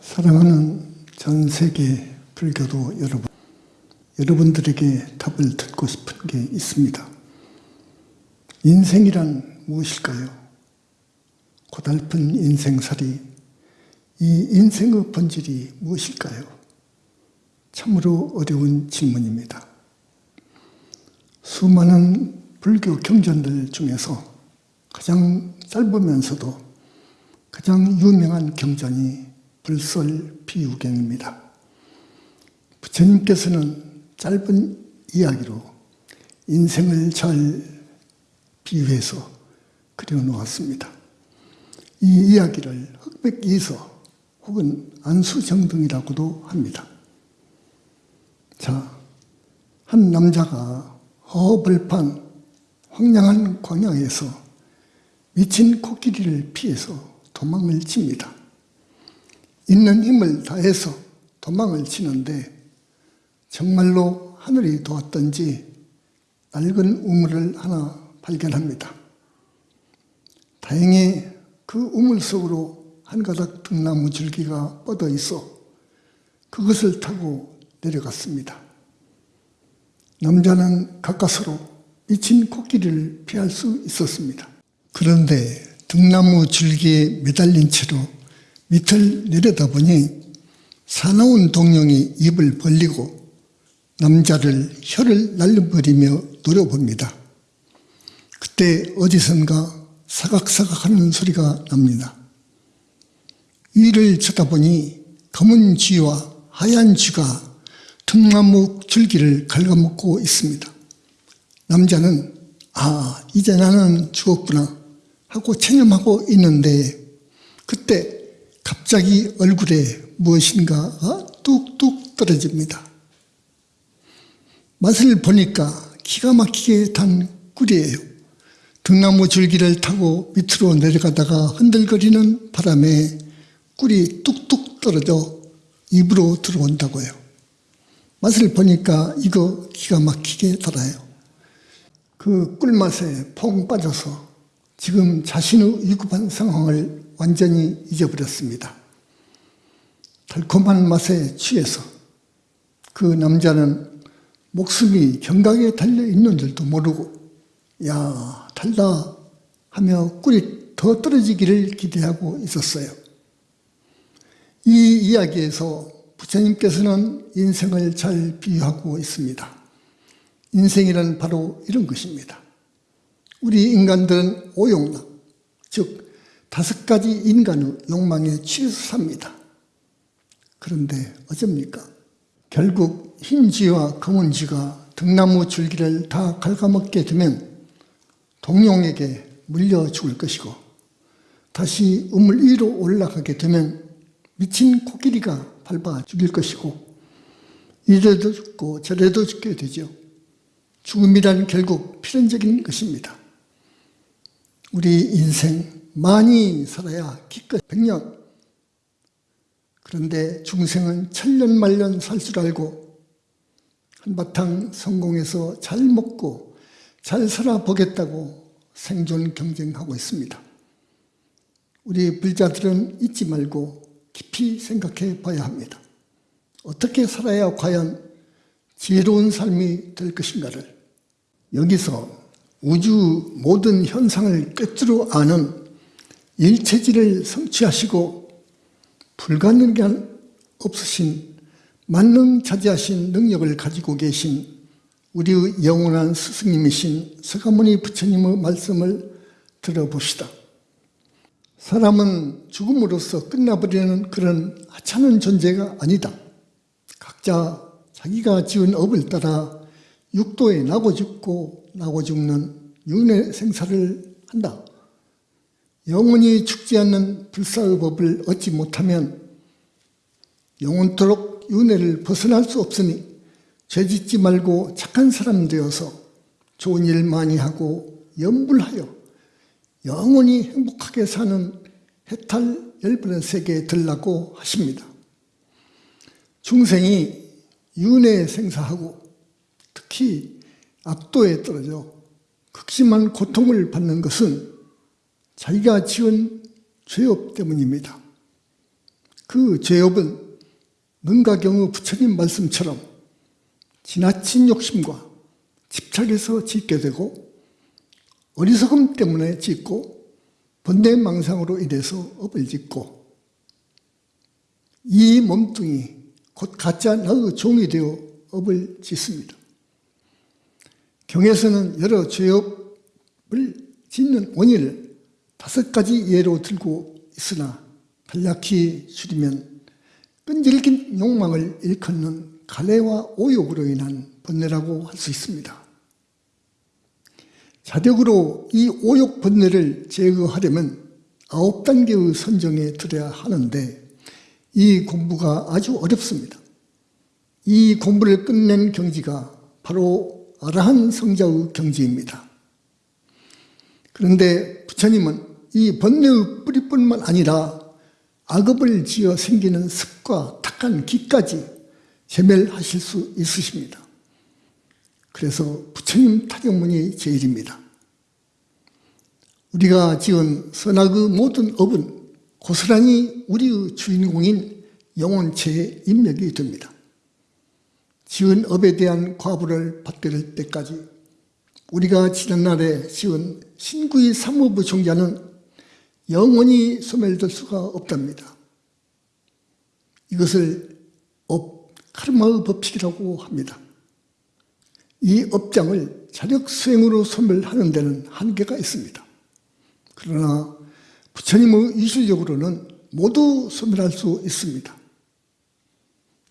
사랑하는 전 세계 불교도 여러분, 여러분들에게 답을 듣고 싶은 게 있습니다. 인생이란 무엇일까요? 고달픈 인생살이, 이 인생의 본질이 무엇일까요? 참으로 어려운 질문입니다. 수많은 불교 경전들 중에서 가장 짧으면서도 가장 유명한 경전이 불설 비유경입니다. 부처님께서는 짧은 이야기로 인생을 잘 비유해서 그려놓았습니다. 이 이야기를 흑백이서 혹은 안수정등이라고도 합니다. 자, 한 남자가 허벌판 황량한 광야에서 미친 코끼리를 피해서 도망을 칩니다. 있는 힘을 다해서 도망을 치는데 정말로 하늘이 도왔던지 낡은 우물을 하나 발견합니다. 다행히 그 우물 속으로 한 가닥 등나무 줄기가 뻗어 있어 그것을 타고 내려갔습니다. 남자는 가까스로 미친 코끼리를 피할 수 있었습니다. 그런데 등나무 줄기에 매달린 채로 밑을 내려다보니 사나운 동룡이 입을 벌리고 남자를 혀를 날려버리며 노려봅니다. 그때 어디선가 사각사각 하는 소리가 납니다. 위를 쳐다보니 검은 쥐와 하얀 쥐가 등나무 줄기를 갉아먹고 있습니다. 남자는 아 이제 나는 죽었구나 하고 체념하고 있는데 그때 갑자기 얼굴에 무엇인가가 뚝뚝 떨어집니다. 맛을 보니까 기가 막히게 단 꿀이에요. 등나무 줄기를 타고 밑으로 내려가다가 흔들거리는 바람에 꿀이 뚝뚝 떨어져 입으로 들어온다고요. 맛을 보니까 이거 기가 막히게 달아요. 그 꿀맛에 폭 빠져서 지금 자신의 위급한 상황을 완전히 잊어버렸습니다. 달콤한 맛에 취해서 그 남자는 목숨이 경각에 달려있는 줄도 모르고 야 달다 하며 꿀이 더 떨어지기를 기대하고 있었어요. 이 이야기에서 부처님께서는 인생을 잘 비유하고 있습니다. 인생이란 바로 이런 것입니다. 우리 인간들은 오용락, 즉 다섯 가지 인간의 욕망에 취해서 삽니다. 그런데 어쩝니까? 결국 흰 쥐와 검은 쥐가 등나무 줄기를 다 갉아먹게 되면 동룡에게 물려 죽을 것이고 다시 우물 위로 올라가게 되면 미친 코끼리가 밟아 죽일 것이고 이래도 죽고 저래도 죽게 되죠. 죽음이란 결국 필연적인 것입니다. 우리 인생 많이 살아야 기껏 백년 그런데 중생은 천년 말년 살 줄 알고 한바탕 성공해서 잘 먹고 잘 살아보겠다고 생존 경쟁하고 있습니다. 우리 불자들은 잊지 말고 깊이 생각해 봐야 합니다. 어떻게 살아야 과연 지혜로운 삶이 될 것인가를 여기서 우주 모든 현상을 끝으로 아는 일체질을 성취하시고 불가능한 없으신 만능자재하신 능력을 가지고 계신 우리의 영원한 스승님이신 서가모니 부처님의 말씀을 들어봅시다. 사람은 죽음으로써 끝나버리는 그런 하찮은 존재가 아니다. 각자 자기가 지은 업을 따라 육도에 나고 죽고 나고 죽는 윤회 생사를 한다. 영원히 죽지 않는 불사의 법을 얻지 못하면 영원토록 윤회를 벗어날 수 없으니 죄짓지 말고 착한 사람 되어서 좋은 일 많이 하고 염불하여 영원히 행복하게 사는 해탈 열번의 세계에 들라고 하십니다. 중생이 윤회에 생사하고 특히 압도에 떨어져 극심한 고통을 받는 것은 자기가 지은 죄업 때문입니다. 그 죄업은 능가경의 부처님 말씀처럼 지나친 욕심과 집착에서 짓게 되고 어리석음 때문에 짓고 번뇌망상으로 인해서 업을 짓고 이 몸뚱이 곧 가짜 나의 종이 되어 업을 짓습니다. 경에서는 여러 죄업을 짓는 원인을 다섯 가지 예로 들고 있으나 간략히 줄이면 끈질긴 욕망을 일컫는 가래와 오욕으로 인한 번뇌라고 할 수 있습니다. 자력으로 이 오욕 번뇌를 제거하려면 아홉 단계의 선정에 들어야 하는데 이 공부가 아주 어렵습니다. 이 공부를 끝낸 경지가 바로 아라한 성자의 경지입니다. 그런데 부처님은 이 번뇌의 뿌리뿐만 아니라 악업을 지어 생기는 습과 탁한 기까지 제멸하실 수 있으십니다. 그래서 부처님 타경문이 제일입니다. 우리가 지은 선악의 모든 업은 고스란히 우리의 주인공인 영혼체의 인맥이 됩니다. 지은 업에 대한 과보를 받을 때까지 우리가 지난날에 지은 신구의 삼업의 종자는 영원히 소멸될 수가 없답니다. 이것을 업, 카르마의 법칙이라고 합니다. 이 업장을 자력 수행으로 소멸하는 데는 한계가 있습니다. 그러나 부처님의 이술력으로는 모두 소멸할 수 있습니다.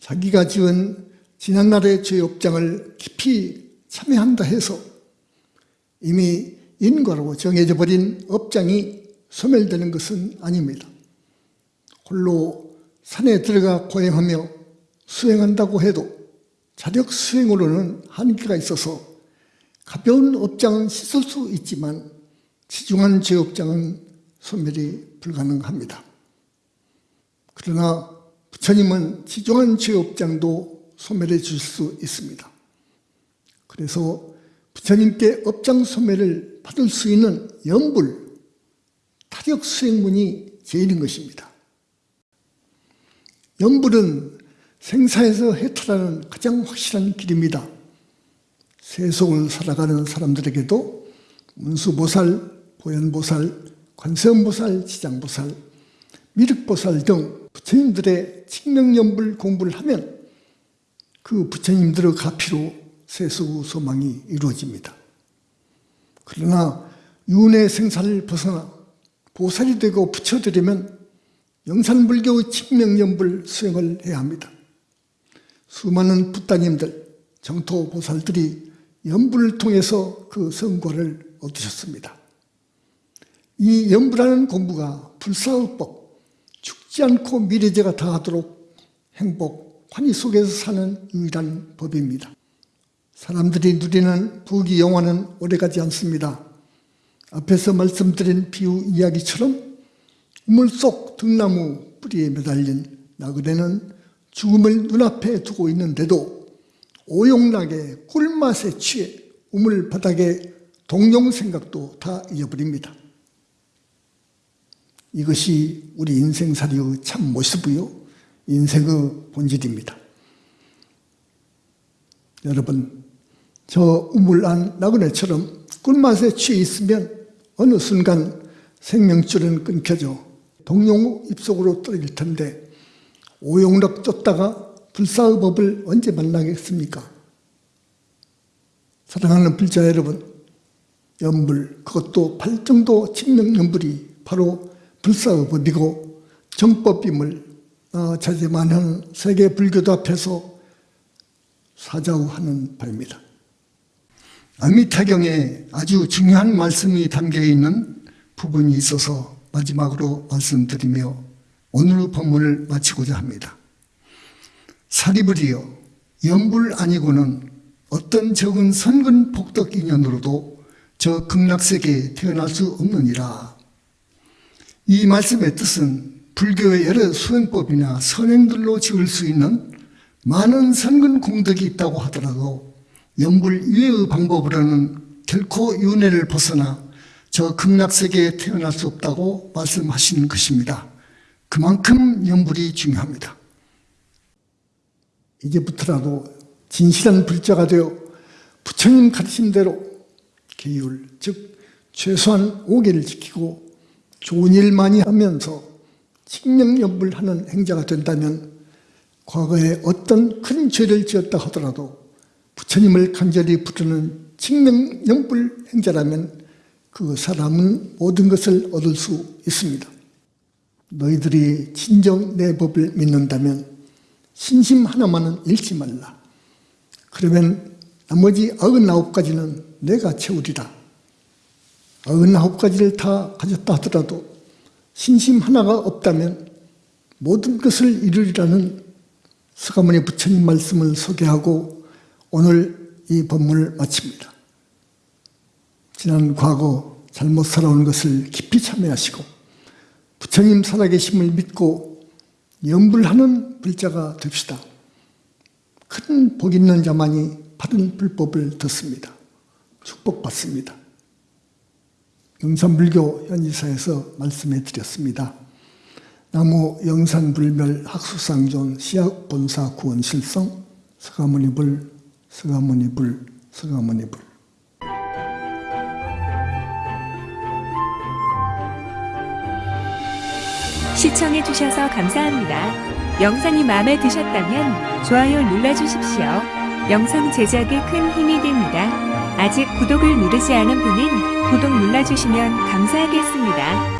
자기가 지은 지난날의 죄 업장을 깊이 참여한다 해서 이미 인과로 정해져 버린 업장이 소멸되는 것은 아닙니다. 홀로 산에 들어가 고행하며 수행한다고 해도 자력 수행으로는 한계가 있어서 가벼운 업장은 씻을 수 있지만 지중한 죄업장은 소멸이 불가능합니다. 그러나 부처님은 지중한 죄업장도 소멸해 주실 수 있습니다. 그래서 부처님께 업장 소멸을 받을 수 있는 연불, 타격 수행문이 제일인 것입니다. 연불은 생사에서 해탈하는 가장 확실한 길입니다. 세속을 살아가는 사람들에게도 문수보살, 보현보살, 관세음보살, 지장보살, 미륵보살 등 부처님들의 칙명연불 공부를 하면 그 부처님들의 가피로 세속 소망이 이루어집니다. 그러나 윤회 생사를 벗어나 보살이 되고 부처되려면 영산불교의 칙명연불 수행을 해야 합니다. 수많은 부따님들, 정토 보살들이 연불을 통해서 그 성과를 얻으셨습니다. 이 연불하는 공부가 불사의법, 죽지 않고 미래제가 다하도록 행복, 환희 속에서 사는 유일한 법입니다. 사람들이 누리는 부귀 영화는 오래가지 않습니다. 앞에서 말씀드린 비유 이야기처럼 우물 속 등나무 뿌리에 매달린 나그네는 죽음을 눈앞에 두고 있는데도 오용락의 꿀맛에 취해 우물 바닥에 동용 생각도 다 잊어버립니다. 이것이 우리 인생살이의 참 모습이요 인생의 본질입니다. 여러분 저 우물 안 나그네처럼 꿀맛에 취해 있으면 어느 순간 생명줄은 끊겨져 동용 입속으로 떨어질 텐데 오용락 쫓다가 불사의 법을 언제 만나겠습니까? 사랑하는 불자 여러분 연불 그것도 팔정도 칙명연불이 바로 불사의 법이고 정법임을 어, 자제만한 세계 불교도 앞에서 사자우하는 바입니다. 아미타경에 아주 중요한 말씀이 담겨 있는 부분이 있어서 마지막으로 말씀드리며 오늘 본문을 마치고자 합니다. 사리불이여 연불 아니고는 어떤 적은 선근 복덕 인연으로도 저 극락세계에 태어날 수 없느니라. 이 말씀의 뜻은 불교의 여러 수행법이나 선행들로 지을 수 있는 많은 선근 공덕이 있다고 하더라도 연불 이외의 방법으로는 결코 윤회를 벗어나 저 극락세계에 태어날 수 없다고 말씀하시는 것입니다. 그만큼 연불이 중요합니다. 이제부터라도 진실한 불자가 되어 부처님 가르침대로 계율, 즉 최소한 5개를 지키고 좋은 일 많이 하면서 칙명연불하는 행자가 된다면 과거에 어떤 큰 죄를 지었다 하더라도 부처님을 간절히 부르는 칙명연불 행자라면 그 사람은 모든 것을 얻을 수 있습니다. 너희들이 진정 내 법을 믿는다면 신심 하나만은 잃지 말라. 그러면 나머지 99가지는 내가 채우리라. 99가지를 다 가졌다 하더라도 신심 하나가 없다면 모든 것을 이루리라는 서가모니 부처님 말씀을 소개하고 오늘 이 법문을 마칩니다. 지난 과거 잘못 살아온 것을 깊이 참여하시고 부처님 살아계심을 믿고 염불하는 불자가 됩시다. 큰 복 있는 자만이 바른 불법을 듣습니다. 축복받습니다. 영산불교 현지사에서 말씀해 드렸습니다. 나무 영산불멸 학수상존 시학본사 구원실성 서가모니불 서가모니불 서가모니불 시청해 주셔서 감사합니다. 영상이 마음에 드셨다면 좋아요 눌러주십시오. 영상 제작에 큰 힘이 됩니다. 아직 구독을 누르지 않은 분은 구독 눌러주시면 감사하겠습니다.